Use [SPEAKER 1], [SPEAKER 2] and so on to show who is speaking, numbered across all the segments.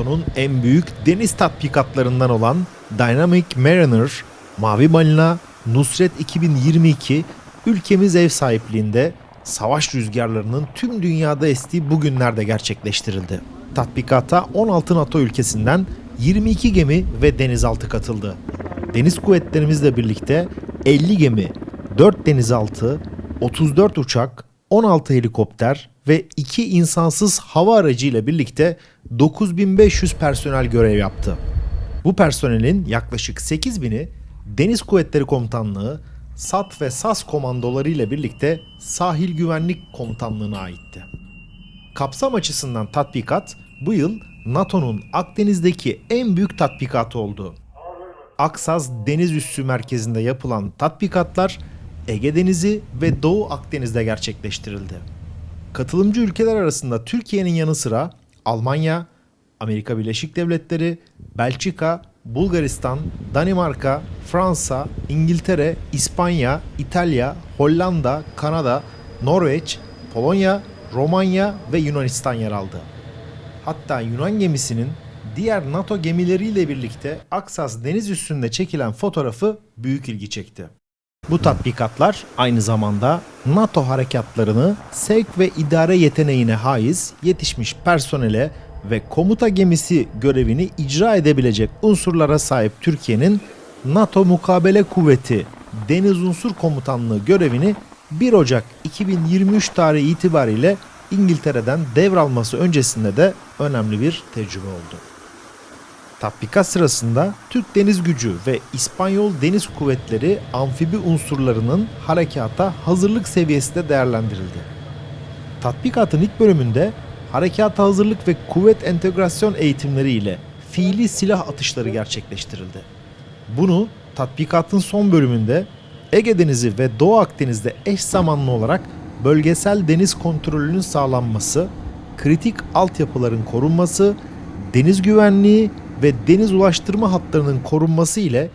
[SPEAKER 1] NATO'nun en büyük deniz tatbikatlarından olan Dynamic Mariner, Mavi Balina, Nusret 2022 ülkemiz ev sahipliğinde savaş rüzgarlarının tüm dünyada estiği bu günlerde gerçekleştirildi. Tatbikata 16 NATO ülkesinden 22 gemi ve denizaltı katıldı. Deniz kuvvetlerimizle birlikte 50 gemi, 4 denizaltı, 34 uçak, 16 helikopter ve 2 insansız hava aracı ile birlikte 9500 personel görev yaptı. Bu personelin yaklaşık 8000'i Deniz Kuvvetleri Komutanlığı, SAT ve SAS komandoları ile birlikte Sahil Güvenlik Komutanlığı'na aitti. Kapsam açısından tatbikat bu yıl NATO'nun Akdeniz'deki en büyük tatbikatı oldu. Aksaz Deniz Üssü merkezinde yapılan tatbikatlar Ege Denizi ve Doğu Akdeniz'de gerçekleştirildi. Katılımcı ülkeler arasında Türkiye'nin yanı sıra Almanya, Amerika Birleşik Devletleri, Belçika, Bulgaristan, Danimarka, Fransa, İngiltere, İspanya, İtalya, Hollanda, Kanada, Norveç, Polonya, Romanya ve Yunanistan yer aldı. Hatta Yunan gemisinin diğer NATO gemileriyle birlikte Aksas deniz üstünde çekilen fotoğrafı büyük ilgi çekti. Bu tatbikatlar aynı zamanda NATO harekatlarını sevk ve idare yeteneğine haiz yetişmiş personele ve komuta gemisi görevini icra edebilecek unsurlara sahip Türkiye'nin NATO Mukabele Kuvveti Deniz Unsur Komutanlığı görevini 1 Ocak 2023 tarihi itibariyle İngiltere'den devralması öncesinde de önemli bir tecrübe oldu. Tatbikat sırasında Türk Deniz Gücü ve İspanyol Deniz Kuvvetleri amfibi unsurlarının harekata hazırlık seviyesi de değerlendirildi. Tatbikatın ilk bölümünde harekata hazırlık ve kuvvet entegrasyon eğitimleri ile fiili silah atışları gerçekleştirildi. Bunu tatbikatın son bölümünde Ege Denizi ve Doğu Akdeniz'de eş zamanlı olarak bölgesel deniz kontrolünün sağlanması, kritik altyapıların korunması, deniz güvenliği ve deniz ulaştırma hatlarının korunması ile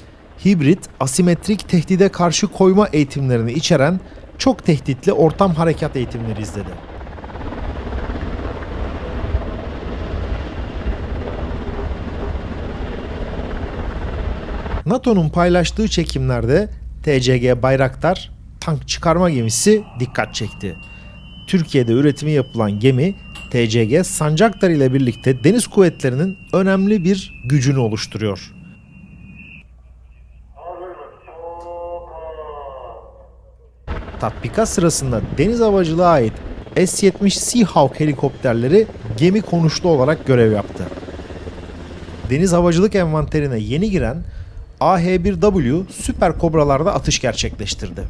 [SPEAKER 1] hibrit asimetrik tehdide karşı koyma eğitimlerini içeren çok tehditli ortam harekat eğitimleri izledi. NATO'nun paylaştığı çekimlerde TCG Bayraktar tank çıkarma gemisi dikkat çekti. Türkiye'de üretimi yapılan gemi TCG Sancaktar ile birlikte deniz kuvvetlerinin önemli bir gücünü oluşturuyor. Tatbikat sırasında deniz havacılığa ait S-70 Seahawk helikopterleri gemi konuşlu olarak görev yaptı. Deniz havacılık envanterine yeni giren AH-1W Süper Kobralar'da atış gerçekleştirdi.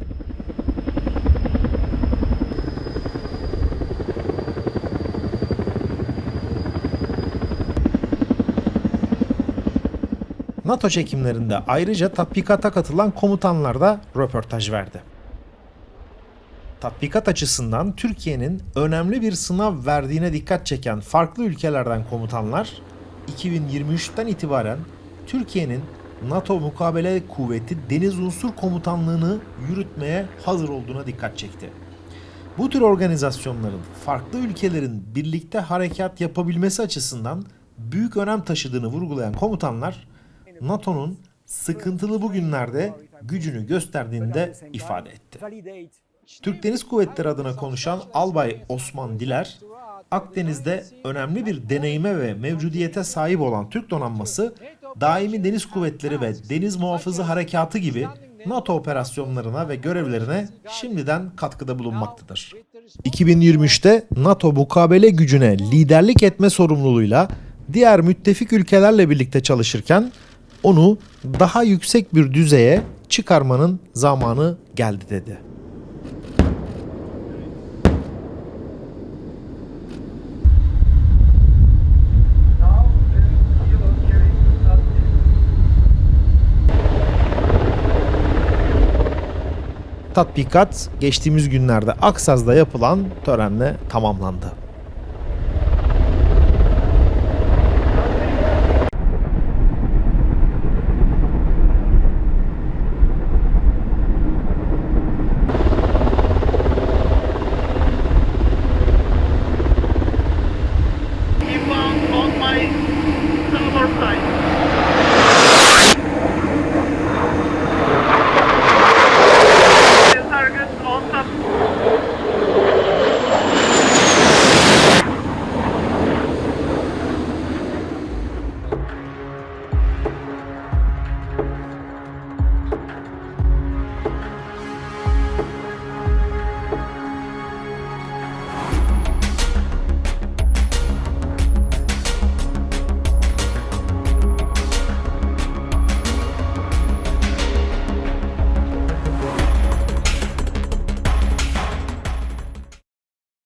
[SPEAKER 1] NATO çekimlerinde ayrıca tatbikata katılan komutanlar da röportaj verdi. Tatbikat açısından Türkiye'nin önemli bir sınav verdiğine dikkat çeken farklı ülkelerden komutanlar 2023'ten itibaren Türkiye'nin NATO Mukabele Kuvveti Deniz Unsur Komutanlığı'nı yürütmeye hazır olduğuna dikkat çekti. Bu tür organizasyonların farklı ülkelerin birlikte harekat yapabilmesi açısından büyük önem taşıdığını vurgulayan komutanlar NATO'nun sıkıntılı bugünlerde gücünü gösterdiğini de ifade etti. Türk Deniz Kuvvetleri adına konuşan Albay Osman Diler, Akdeniz'de önemli bir deneyime ve mevcudiyete sahip olan Türk donanması, daimi deniz kuvvetleri ve deniz muhafızı harekatı gibi NATO operasyonlarına ve görevlerine şimdiden katkıda bulunmaktadır. 2023'te NATO mukabele gücüne liderlik etme sorumluluğuyla diğer müttefik ülkelerle birlikte çalışırken onu daha yüksek bir düzeye çıkarmanın zamanı geldi dedi. Tatbikat geçtiğimiz günlerde Aksaz'da yapılan törenle tamamlandı. không?